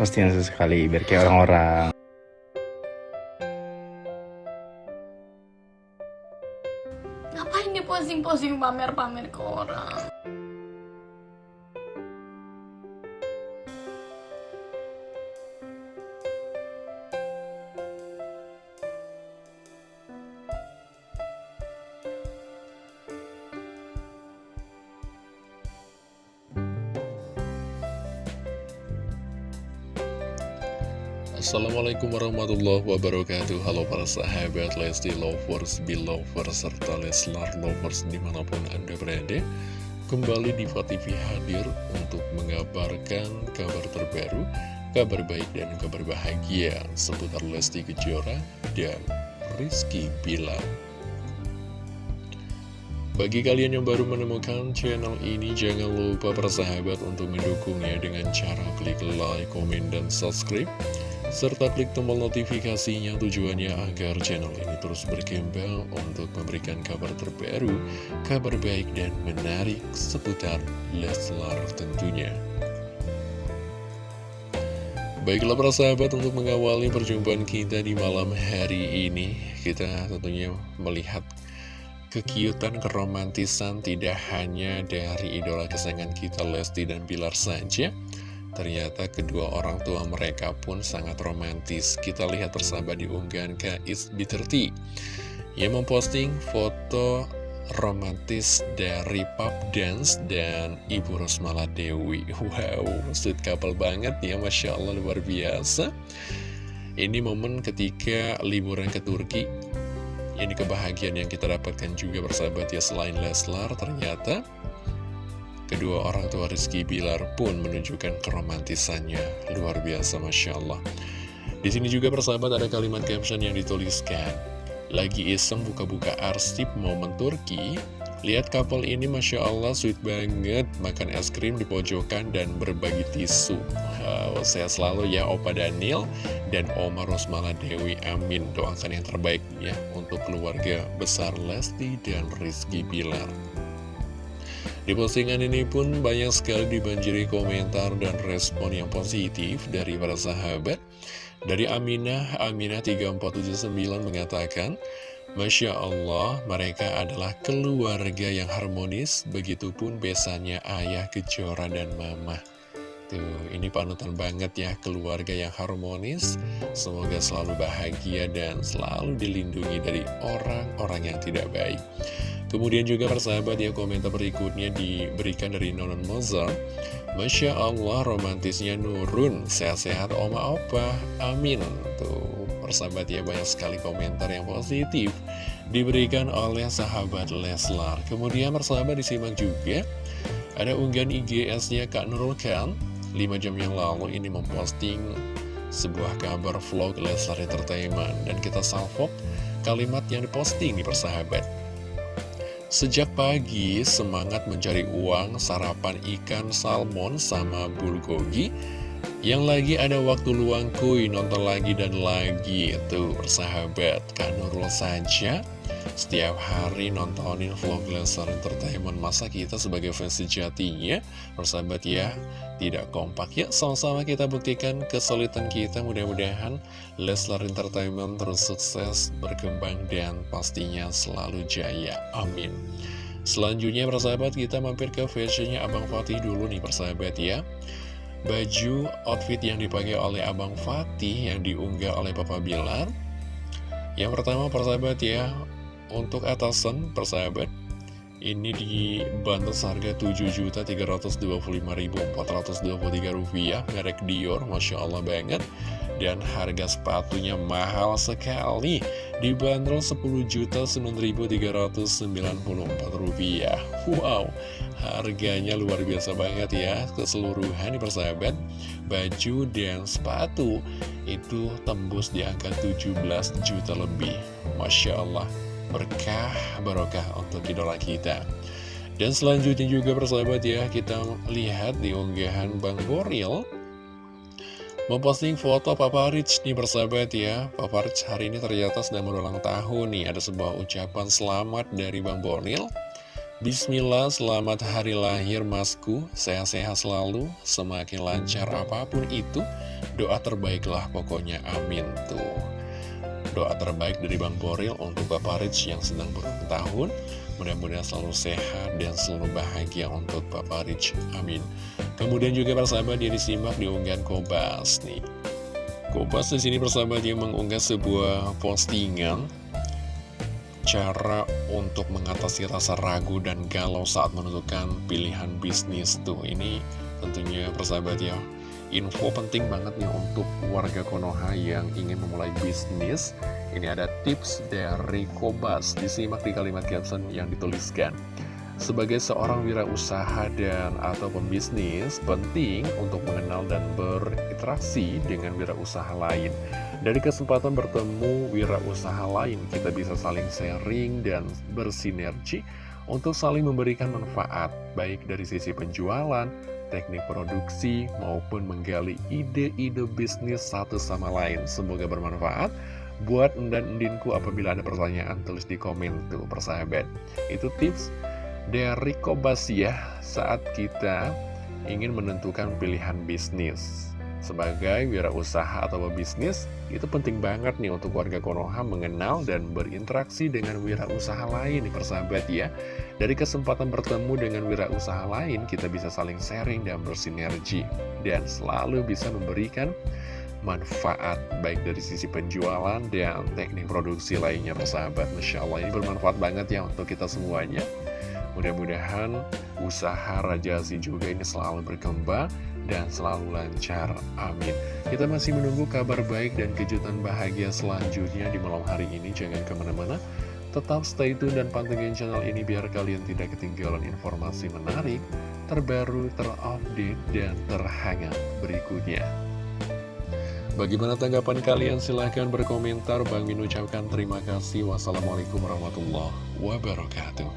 postingan sesekali biar kayak orang-orang Ngapain dia posting-posting pamer-pamer ke orang? Assalamualaikum warahmatullahi wabarakatuh. Halo para sahabat Lesti Lovers, Belovers, serta Leslar Lovers di mana pun anda berada. Kembali di TV hadir untuk mengabarkan kabar terbaru Kabar baik dan kabar bahagia seputar Lesti Kejora dan Rizky Bilar. Bagi kalian yang baru menemukan channel ini, jangan lupa persahabat untuk mendukungnya dengan cara klik like, komen, dan subscribe serta klik tombol notifikasinya tujuannya agar channel ini terus berkembang untuk memberikan kabar terbaru, kabar baik dan menarik seputar Leslar tentunya. Baiklah para sahabat untuk mengawali perjumpaan kita di malam hari ini Kita tentunya melihat kekiutan, keromantisan tidak hanya dari idola kesayangan kita Lesti dan Bilar saja Ternyata kedua orang tua mereka pun sangat romantis. Kita lihat persahabat di unggahan Kais B30 yang memposting foto romantis dari Pop Dance dan Ibu Rosmala Dewi. Wow, sweet couple banget ya, Masya Allah luar biasa. Ini momen ketika liburan ke Turki. Ini kebahagiaan yang kita dapatkan juga bersahabat ya selain Leslar ternyata Kedua orang tua Rizky Bilar pun menunjukkan keromantisannya. Luar biasa, Masya Allah. Di sini juga persahabat ada kalimat caption yang dituliskan. Lagi iseng buka-buka arsip momen Turki, lihat couple ini Masya Allah sweet banget, makan es krim di pojokan dan berbagi tisu. Wow, saya selalu ya Opa Daniel dan Oma Rosmala Dewi, amin. Doakan yang terbaik ya untuk keluarga besar Lesti dan Rizky Bilar. Di postingan ini pun banyak sekali dibanjiri komentar dan respon yang positif dari para sahabat. Dari Aminah, Aminah 3479 mengatakan, Masya Allah, mereka adalah keluarga yang harmonis, begitupun besannya ayah Kejora dan mama. Tuh, ini panutan banget ya, keluarga yang harmonis. Semoga selalu bahagia dan selalu dilindungi dari orang-orang yang tidak baik. Kemudian juga persahabat ya komentar berikutnya diberikan dari Nonon Mozart. Masya Allah romantisnya nurun. Sehat-sehat oma opa. Amin. Tuh persahabat ya banyak sekali komentar yang positif Diberikan oleh sahabat Leslar. Kemudian persahabat disimak juga. Ada unggahan IGS-nya Kak Nurul Khan 5 jam yang lalu ini memposting sebuah kabar vlog Leslar Entertainment Dan kita salvok kalimat yang diposting di persahabat Sejak pagi, semangat mencari uang, sarapan ikan salmon sama bulgogi. Yang lagi ada waktu luang kuy, nonton lagi dan lagi. Tuh, persahabat, Kak Nurul saja setiap hari nontonin vlog Leslar Entertainment Masa kita sebagai fans sejatinya? Persahabat ya Tidak kompak. Ya Sama-sama kita buktikan kesulitan kita. Mudah-mudahan Leslar Entertainment terus sukses Berkembang dan pastinya selalu jaya. Amin. Selanjutnya persahabat kita mampir ke fashionnya Abang Fatih dulu nih persahabat ya. Baju outfit yang dipakai oleh Abang Fatih yang diunggah oleh Papa Bilar. Yang pertama persahabat ya untuk atasan persahabat ini dibantu seharga Rp7.325.423 merek Dior, Masya Allah banget. Dan harga sepatunya mahal sekali dibanderol Rp10.009.394 wow harganya luar biasa banget ya keseluruhan di persahabat. Baju dan sepatu itu tembus di angka 17 juta lebih Masya Allah berkah barokah untuk idola kita. Dan selanjutnya juga persahabat ya kita lihat di unggahan Bang Boril memposting foto Papa Rich nih persahabat ya. Papa Rich hari ini ternyata sedang berulang tahun nih. Ada sebuah ucapan selamat dari Bang Boril Bismillah, selamat hari lahir masku, sehat-sehat selalu, semakin lancar apa pun itu, Doa terbaiklah pokoknya amin tuh Doa terbaik dari Bang Boril untuk Bapak Rich yang sedang berulang tahun. Mudah-mudahan selalu sehat dan selalu bahagia untuk Bapak Rich. Amin. Kemudian juga persahabat dia disimak di unggahan Kobas nih. Kobas di sini persahabat dia mengunggah sebuah postingan cara untuk mengatasi rasa ragu dan galau saat menentukan pilihan bisnis tuh. Ini tentunya persahabat ya info penting banget nih untuk warga Konoha yang ingin memulai bisnis. Ini ada tips dari Kobas. Disimak di kalimat caption yang dituliskan. Sebagai seorang wirausaha dan atau pembisnis, penting untuk mengenal dan berinteraksi dengan wirausaha lain. Dari kesempatan bertemu wirausaha lain, kita bisa saling sharing dan bersinergi untuk saling memberikan manfaat, baik dari sisi penjualan, teknik produksi, maupun menggali ide-ide bisnis satu sama lain. Semoga bermanfaat. Buat dan endinku apabila ada pertanyaan tulis di komen tuh persahabat. Itu tips dari ya saat kita ingin menentukan pilihan bisnis. Sebagai wirausaha atau bisnis, itu penting banget nih untuk warga Konoha mengenal dan berinteraksi dengan wirausaha lain nih persahabat ya. Dari kesempatan bertemu dengan wirausaha lain, kita bisa saling sharing dan bersinergi. Dan selalu bisa memberikan manfaat baik dari sisi penjualan dan teknik produksi lainnya persahabat Masya Allah ini bermanfaat banget ya untuk kita semuanya Mudah-mudahan usaha Raja Si juga ini selalu berkembang dan selalu lancar. Amin. Kita masih menunggu kabar baik dan kejutan bahagia selanjutnya di malam hari ini. Jangan ke mana-mana. Tetap stay tune dan pantengin channel ini biar kalian tidak ketinggalan informasi menarik, terbaru, terupdate, dan terhangat berikutnya. Bagaimana tanggapan kalian? Silahkan berkomentar. Bang Min ucapkan terima kasih. Wassalamualaikum warahmatullahi wabarakatuh.